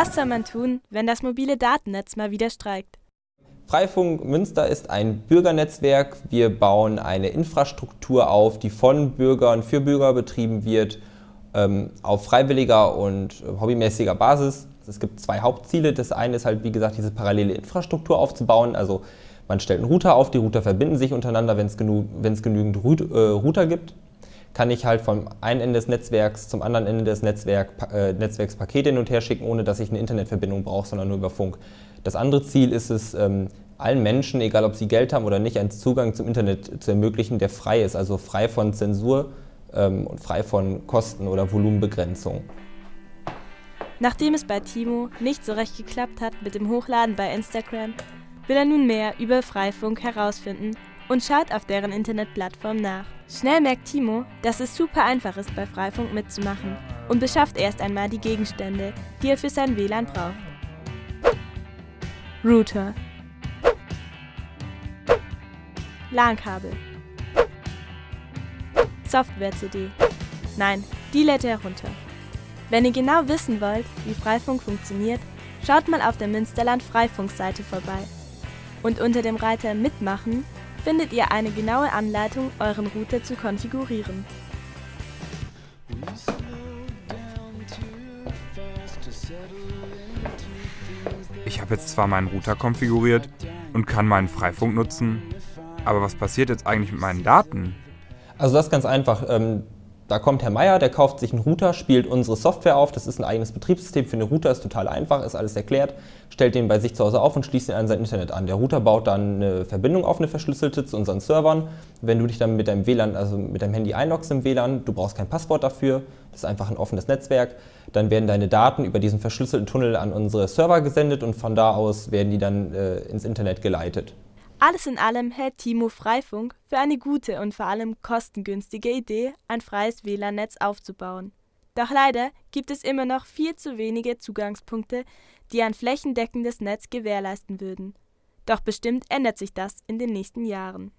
Was soll man tun, wenn das mobile Datennetz mal wieder streikt? Freifunk Münster ist ein Bürgernetzwerk. Wir bauen eine Infrastruktur auf, die von Bürgern für Bürger betrieben wird, ähm, auf freiwilliger und hobbymäßiger Basis. Es gibt zwei Hauptziele. Das eine ist halt, wie gesagt, diese parallele Infrastruktur aufzubauen. Also man stellt einen Router auf, die Router verbinden sich untereinander, wenn es genü genügend äh, Router gibt. Kann ich halt vom einen Ende des Netzwerks zum anderen Ende des Netzwerk, äh, Netzwerks Pakete hin und her schicken, ohne dass ich eine Internetverbindung brauche, sondern nur über Funk. Das andere Ziel ist es, ähm, allen Menschen, egal ob sie Geld haben oder nicht, einen Zugang zum Internet zu ermöglichen, der frei ist, also frei von Zensur ähm, und frei von Kosten- oder Volumenbegrenzung. Nachdem es bei Timo nicht so recht geklappt hat mit dem Hochladen bei Instagram, will er nun mehr über Freifunk herausfinden und schaut auf deren Internetplattform nach. Schnell merkt Timo, dass es super einfach ist, bei Freifunk mitzumachen und beschafft erst einmal die Gegenstände, die er für sein WLAN braucht. Router LAN-Kabel Software-CD Nein, die lädt er herunter. Wenn ihr genau wissen wollt, wie Freifunk funktioniert, schaut mal auf der Münsterland Freifunk-Seite vorbei. Und unter dem Reiter Mitmachen findet ihr eine genaue Anleitung, euren Router zu konfigurieren. Ich habe jetzt zwar meinen Router konfiguriert und kann meinen Freifunk nutzen, aber was passiert jetzt eigentlich mit meinen Daten? Also das ist ganz einfach. Ähm, da kommt Herr Meier, der kauft sich einen Router, spielt unsere Software auf. Das ist ein eigenes Betriebssystem für den Router, ist total einfach, ist alles erklärt. Stellt den bei sich zu Hause auf und schließt ihn an sein Internet an. Der Router baut dann eine Verbindung auf, eine verschlüsselte zu unseren Servern. Wenn du dich dann mit deinem WLAN, also mit deinem Handy einloggst im WLAN, du brauchst kein Passwort dafür, das ist einfach ein offenes Netzwerk, dann werden deine Daten über diesen verschlüsselten Tunnel an unsere Server gesendet und von da aus werden die dann äh, ins Internet geleitet. Alles in allem hält Timo Freifunk für eine gute und vor allem kostengünstige Idee, ein freies WLAN-Netz aufzubauen. Doch leider gibt es immer noch viel zu wenige Zugangspunkte, die ein flächendeckendes Netz gewährleisten würden. Doch bestimmt ändert sich das in den nächsten Jahren